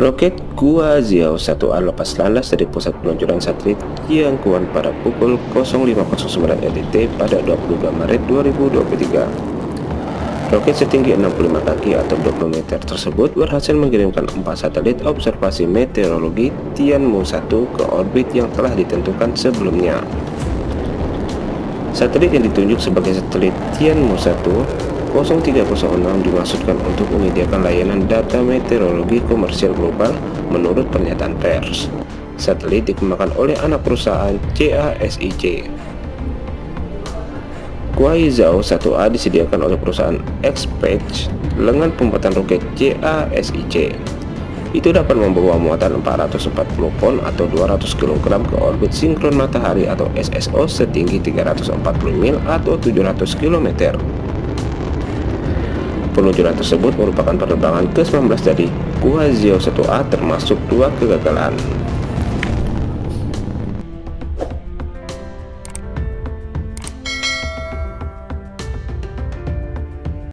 Roket Guazhou 1A lepas landas dari pusat peluncuran satelit Tianquan pada pukul 05.09 LTT pada 22 Maret 2023. Roket setinggi 65 kaki atau 20 meter tersebut berhasil mengirimkan 4 satelit observasi meteorologi Tianmu 1 ke orbit yang telah ditentukan sebelumnya. Satelit yang ditunjuk sebagai satelit Tianmu 1 0306 dimaksudkan untuk menyediakan layanan data meteorologi komersial global menurut pernyataan pers. Satelit dikembangkan oleh anak perusahaan CASIC. Guizhou 1A disediakan oleh perusahaan Xpeng lengan pembuatan roket CASIC. Itu dapat membawa muatan 440 pon atau 200 kg ke orbit sinkron matahari atau SSO setinggi 340 mil atau 700 km. Peluncuran tersebut merupakan penerbangan ke-19 dari Guangzhou 1A termasuk dua kegagalan.